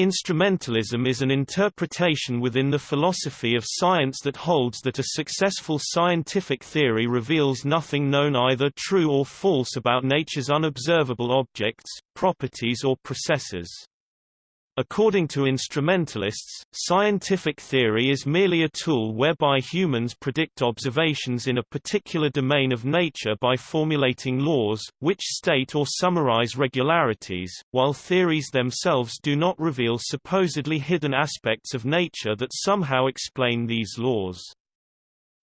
Instrumentalism is an interpretation within the philosophy of science that holds that a successful scientific theory reveals nothing known either true or false about nature's unobservable objects, properties or processes. According to instrumentalists, scientific theory is merely a tool whereby humans predict observations in a particular domain of nature by formulating laws, which state or summarize regularities, while theories themselves do not reveal supposedly hidden aspects of nature that somehow explain these laws.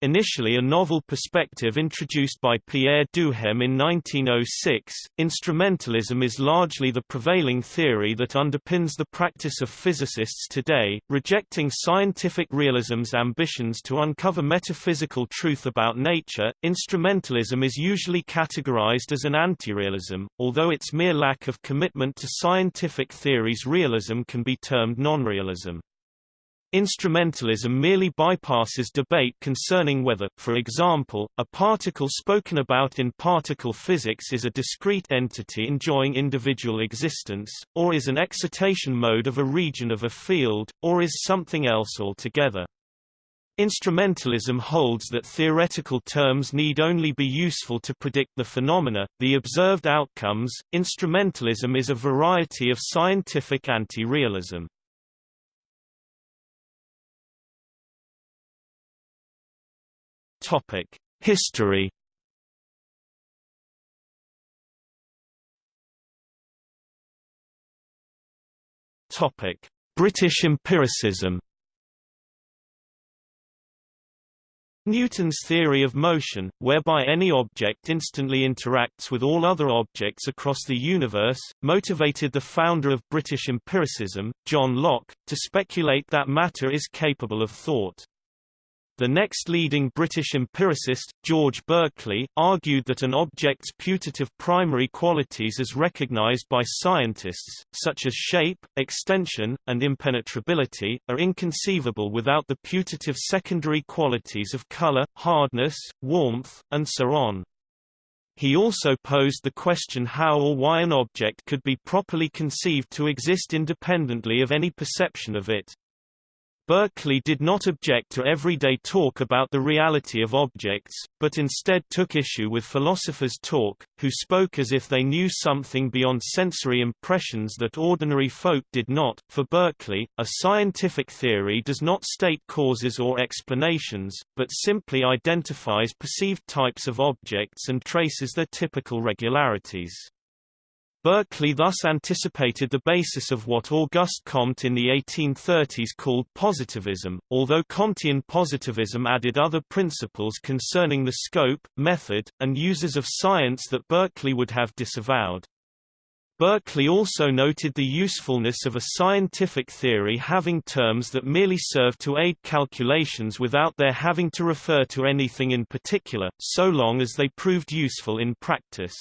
Initially a novel perspective introduced by Pierre Duhem in 1906, instrumentalism is largely the prevailing theory that underpins the practice of physicists today, rejecting scientific realism's ambitions to uncover metaphysical truth about nature. Instrumentalism is usually categorized as an anti-realism, although its mere lack of commitment to scientific theories realism can be termed non-realism. Instrumentalism merely bypasses debate concerning whether, for example, a particle spoken about in particle physics is a discrete entity enjoying individual existence, or is an excitation mode of a region of a field, or is something else altogether. Instrumentalism holds that theoretical terms need only be useful to predict the phenomena, the observed outcomes. Instrumentalism is a variety of scientific anti-realism. History. British empiricism. Newton's theory of motion, whereby any object instantly interacts with all other objects across the universe, motivated the founder of British empiricism, John Locke, to speculate that matter is capable of thought. The next leading British empiricist, George Berkeley, argued that an object's putative primary qualities as recognized by scientists, such as shape, extension, and impenetrability, are inconceivable without the putative secondary qualities of color, hardness, warmth, and so on. He also posed the question how or why an object could be properly conceived to exist independently of any perception of it. Berkeley did not object to everyday talk about the reality of objects, but instead took issue with philosophers' talk, who spoke as if they knew something beyond sensory impressions that ordinary folk did not. For Berkeley, a scientific theory does not state causes or explanations, but simply identifies perceived types of objects and traces their typical regularities. Berkeley thus anticipated the basis of what Auguste Comte in the 1830s called positivism, although Comtean positivism added other principles concerning the scope, method, and uses of science that Berkeley would have disavowed. Berkeley also noted the usefulness of a scientific theory having terms that merely serve to aid calculations without their having to refer to anything in particular, so long as they proved useful in practice.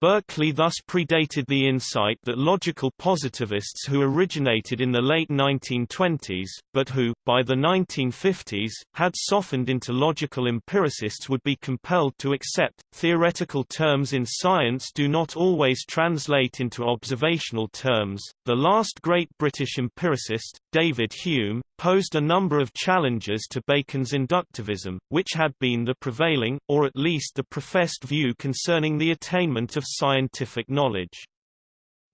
Berkeley thus predated the insight that logical positivists who originated in the late 1920s, but who, by the 1950s, had softened into logical empiricists would be compelled to accept, theoretical terms in science do not always translate into observational terms. The last great British empiricist, David Hume, posed a number of challenges to Bacon's inductivism, which had been the prevailing, or at least the professed view concerning the attainment of scientific knowledge.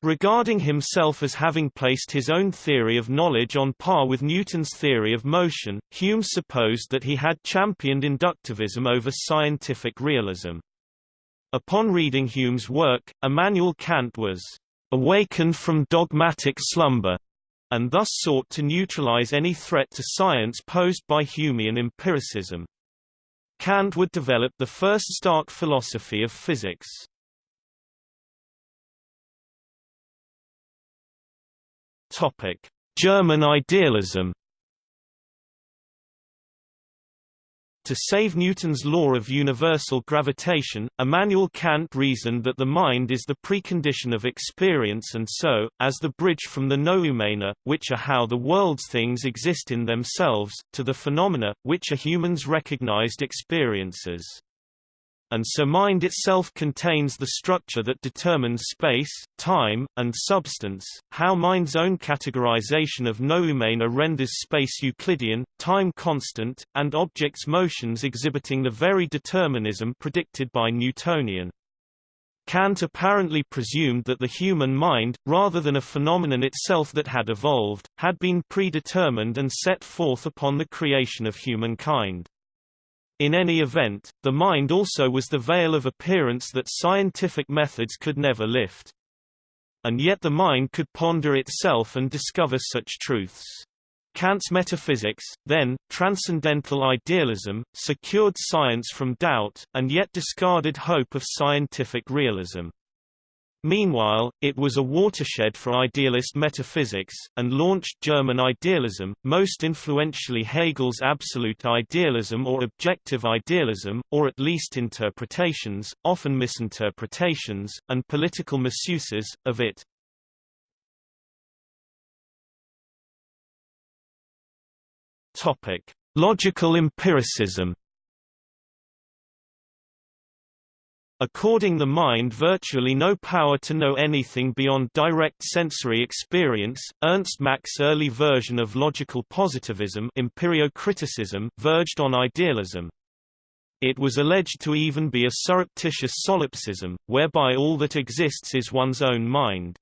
Regarding himself as having placed his own theory of knowledge on par with Newton's theory of motion, Hume supposed that he had championed inductivism over scientific realism. Upon reading Hume's work, Immanuel Kant was awakened from dogmatic slumber, and thus sought to neutralize any threat to science posed by Humean empiricism. Kant would develop the first Stark philosophy of physics. Topic: German idealism To save Newton's law of universal gravitation, Immanuel Kant reasoned that the mind is the precondition of experience and so, as the bridge from the noumena, which are how the world's things exist in themselves, to the phenomena, which are humans' recognized experiences. And so mind itself contains the structure that determines space, time, and substance, how mind's own categorization of noumena renders space Euclidean, time constant, and objects' motions exhibiting the very determinism predicted by Newtonian. Kant apparently presumed that the human mind, rather than a phenomenon itself that had evolved, had been predetermined and set forth upon the creation of humankind. In any event, the mind also was the veil of appearance that scientific methods could never lift. And yet the mind could ponder itself and discover such truths. Kant's metaphysics, then, transcendental idealism, secured science from doubt, and yet discarded hope of scientific realism. Meanwhile, it was a watershed for idealist metaphysics, and launched German idealism, most influentially Hegel's absolute idealism or objective idealism, or at least interpretations, often misinterpretations, and political misuses, of it. Logical empiricism. According the mind virtually no power to know anything beyond direct sensory experience, Ernst Mach's early version of logical positivism empirio-criticism verged on idealism. It was alleged to even be a surreptitious solipsism, whereby all that exists is one's own mind.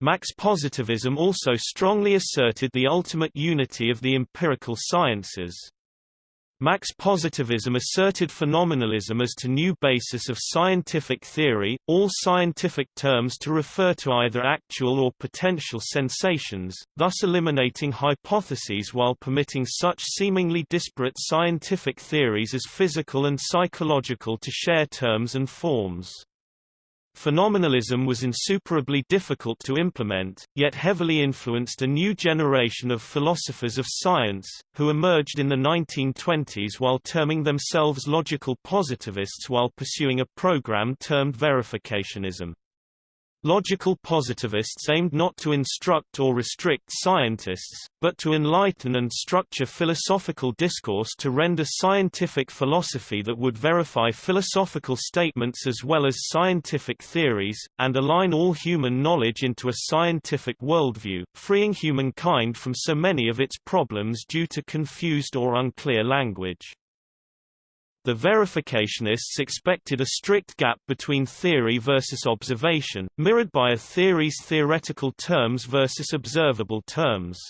Mach's positivism also strongly asserted the ultimate unity of the empirical sciences. Mach's positivism asserted phenomenalism as to new basis of scientific theory, all scientific terms to refer to either actual or potential sensations, thus eliminating hypotheses while permitting such seemingly disparate scientific theories as physical and psychological to share terms and forms. Phenomenalism was insuperably difficult to implement, yet heavily influenced a new generation of philosophers of science, who emerged in the 1920s while terming themselves logical positivists while pursuing a program termed verificationism. Logical positivists aimed not to instruct or restrict scientists, but to enlighten and structure philosophical discourse to render scientific philosophy that would verify philosophical statements as well as scientific theories, and align all human knowledge into a scientific worldview, freeing humankind from so many of its problems due to confused or unclear language. The verificationists expected a strict gap between theory versus observation, mirrored by a theory's theoretical terms versus observable terms.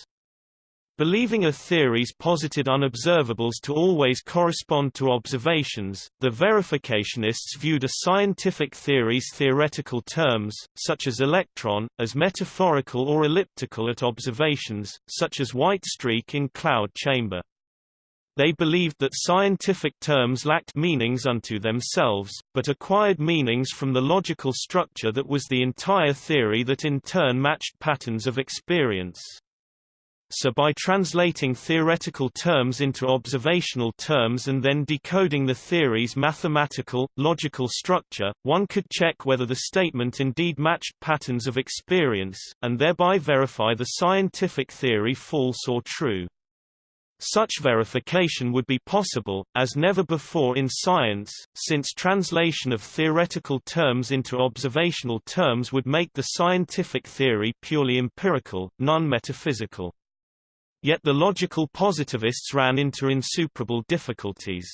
Believing a theory's posited unobservables to always correspond to observations, the verificationists viewed a scientific theory's theoretical terms, such as electron, as metaphorical or elliptical at observations, such as white streak in cloud chamber. They believed that scientific terms lacked meanings unto themselves, but acquired meanings from the logical structure that was the entire theory that in turn matched patterns of experience. So by translating theoretical terms into observational terms and then decoding the theory's mathematical, logical structure, one could check whether the statement indeed matched patterns of experience, and thereby verify the scientific theory false or true. Such verification would be possible, as never before in science, since translation of theoretical terms into observational terms would make the scientific theory purely empirical, non-metaphysical. Yet the logical positivists ran into insuperable difficulties.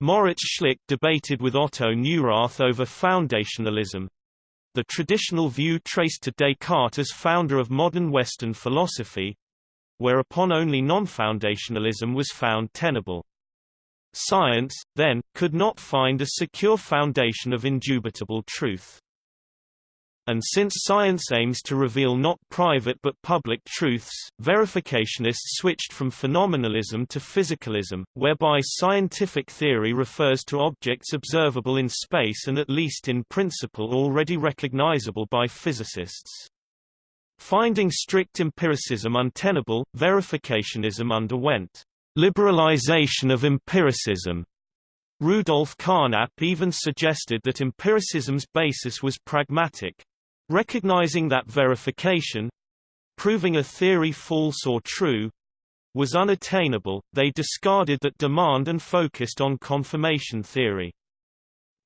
Moritz Schlick debated with Otto Neurath over foundationalism, the traditional view traced to Descartes as founder of modern Western philosophy, whereupon only non-foundationalism was found tenable. Science, then, could not find a secure foundation of indubitable truth. And since science aims to reveal not private but public truths, verificationists switched from phenomenalism to physicalism, whereby scientific theory refers to objects observable in space and at least in principle already recognizable by physicists. Finding strict empiricism untenable, verificationism underwent liberalization of empiricism. Rudolf Carnap even suggested that empiricism's basis was pragmatic. Recognizing that verification proving a theory false or true was unattainable, they discarded that demand and focused on confirmation theory.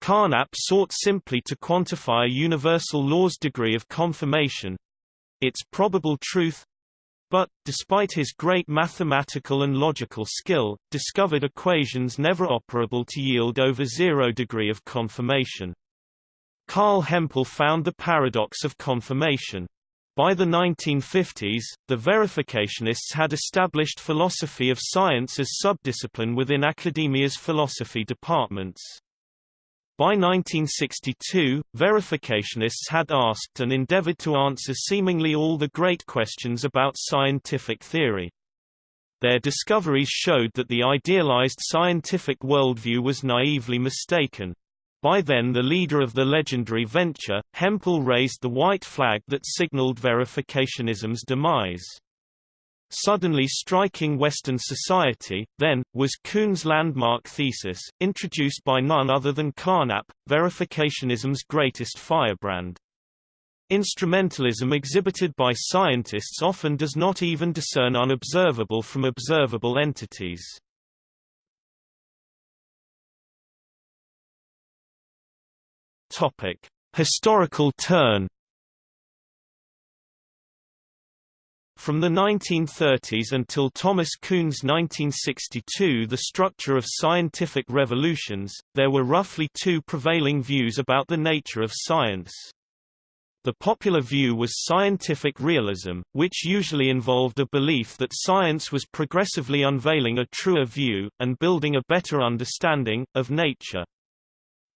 Carnap sought simply to quantify a universal law's degree of confirmation its probable truth but, despite his great mathematical and logical skill, discovered equations never operable to yield over zero degree of confirmation. Carl Hempel found the paradox of confirmation. By the 1950s, the verificationists had established philosophy of science as subdiscipline within academia's philosophy departments. By 1962, verificationists had asked and endeavored to answer seemingly all the great questions about scientific theory. Their discoveries showed that the idealized scientific worldview was naively mistaken. By then the leader of the legendary venture, Hempel raised the white flag that signaled verificationism's demise. Suddenly striking Western society, then, was Kuhn's landmark thesis, introduced by none other than Carnap, verificationism's greatest firebrand. Instrumentalism exhibited by scientists often does not even discern unobservable from observable entities. Topic: Historical turn From the 1930s until Thomas Kuhn's 1962 The Structure of Scientific Revolutions, there were roughly two prevailing views about the nature of science. The popular view was scientific realism, which usually involved a belief that science was progressively unveiling a truer view, and building a better understanding, of nature.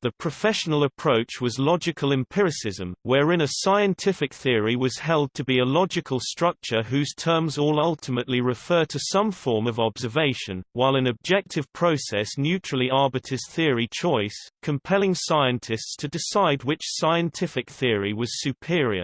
The professional approach was logical empiricism, wherein a scientific theory was held to be a logical structure whose terms all ultimately refer to some form of observation, while an objective process neutrally arbiters theory choice, compelling scientists to decide which scientific theory was superior.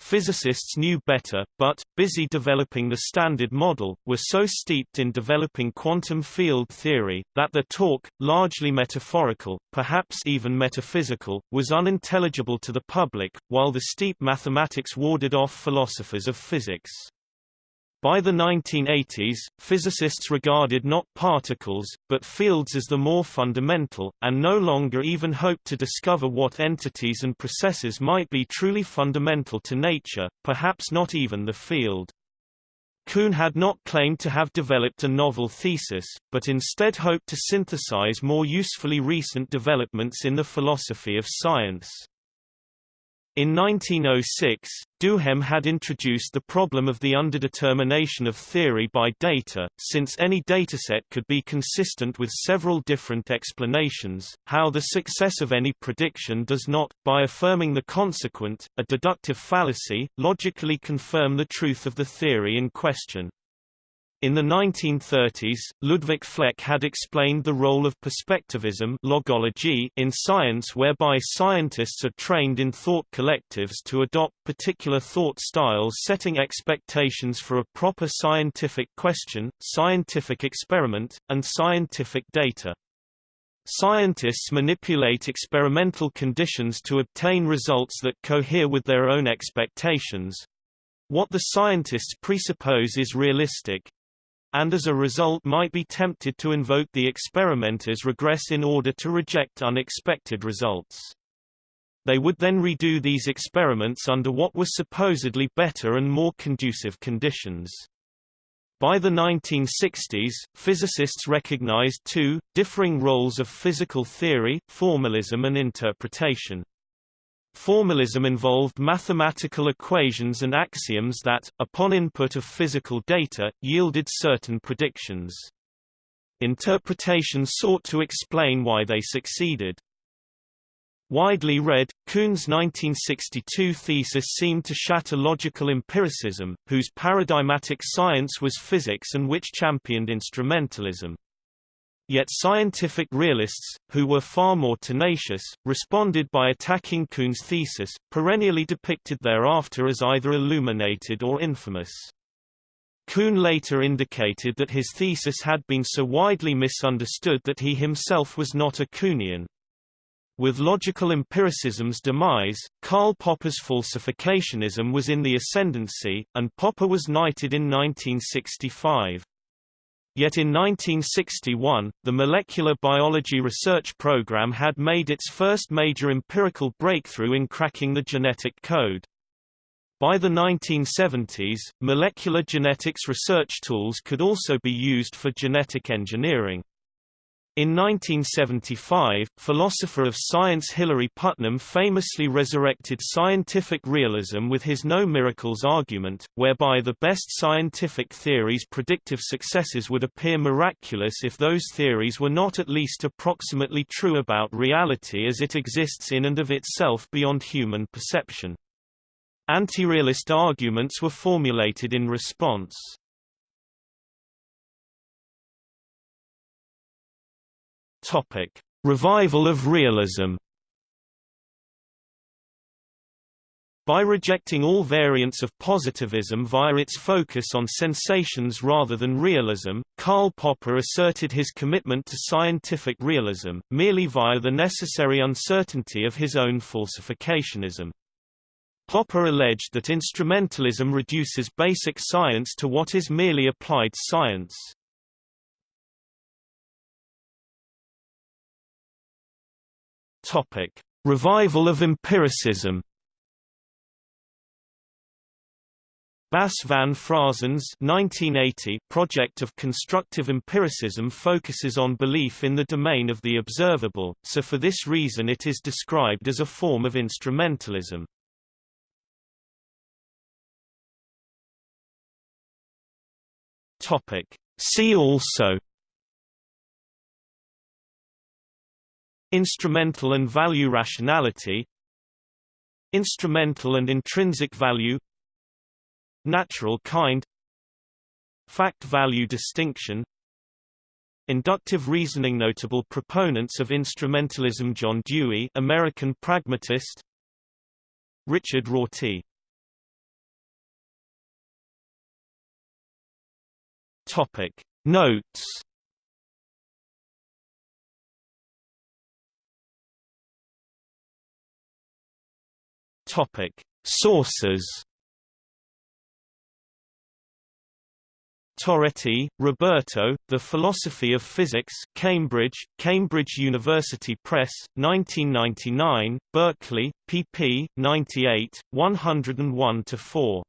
Physicists knew better, but, busy developing the Standard Model, were so steeped in developing quantum field theory, that their talk, largely metaphorical, perhaps even metaphysical, was unintelligible to the public, while the steep mathematics warded off philosophers of physics. By the 1980s, physicists regarded not particles, but fields as the more fundamental, and no longer even hoped to discover what entities and processes might be truly fundamental to nature, perhaps not even the field. Kuhn had not claimed to have developed a novel thesis, but instead hoped to synthesize more usefully recent developments in the philosophy of science. In 1906, Duhem had introduced the problem of the underdetermination of theory by data, since any dataset could be consistent with several different explanations, how the success of any prediction does not, by affirming the consequent, a deductive fallacy, logically confirm the truth of the theory in question. In the 1930s, Ludwig Fleck had explained the role of perspectivism logology in science whereby scientists are trained in thought collectives to adopt particular thought styles setting expectations for a proper scientific question, scientific experiment, and scientific data. Scientists manipulate experimental conditions to obtain results that cohere with their own expectations. What the scientists presuppose is realistic, and as a result might be tempted to invoke the experimenter's regress in order to reject unexpected results. They would then redo these experiments under what were supposedly better and more conducive conditions. By the 1960s, physicists recognized two, differing roles of physical theory, formalism and interpretation. Formalism involved mathematical equations and axioms that, upon input of physical data, yielded certain predictions. Interpretation sought to explain why they succeeded. Widely read, Kuhn's 1962 thesis seemed to shatter logical empiricism, whose paradigmatic science was physics and which championed instrumentalism. Yet scientific realists, who were far more tenacious, responded by attacking Kuhn's thesis, perennially depicted thereafter as either illuminated or infamous. Kuhn later indicated that his thesis had been so widely misunderstood that he himself was not a Kuhnian. With logical empiricism's demise, Karl Popper's falsificationism was in the ascendancy, and Popper was knighted in 1965. Yet in 1961, the Molecular Biology Research Program had made its first major empirical breakthrough in cracking the genetic code. By the 1970s, molecular genetics research tools could also be used for genetic engineering. In 1975, philosopher of science Hilary Putnam famously resurrected scientific realism with his no miracles argument, whereby the best scientific theories' predictive successes would appear miraculous if those theories were not at least approximately true about reality as it exists in and of itself beyond human perception. Anti-realist arguments were formulated in response. Topic: Revival of realism. By rejecting all variants of positivism via its focus on sensations rather than realism, Karl Popper asserted his commitment to scientific realism, merely via the necessary uncertainty of his own falsificationism. Popper alleged that instrumentalism reduces basic science to what is merely applied science. Topic: Revival of empiricism. Bas van Fraassen's 1980 project of constructive empiricism focuses on belief in the domain of the observable, so for this reason it is described as a form of instrumentalism. See also Instrumental and value rationality Instrumental and intrinsic value Natural kind Fact-value distinction Inductive reasoning Notable proponents of instrumentalism John Dewey American pragmatist Richard Rorty. Topic. Notes Topic Sources Torretti, Roberto, The Philosophy of Physics Cambridge, Cambridge University Press, 1999, Berkeley, pp. 98, 101–4.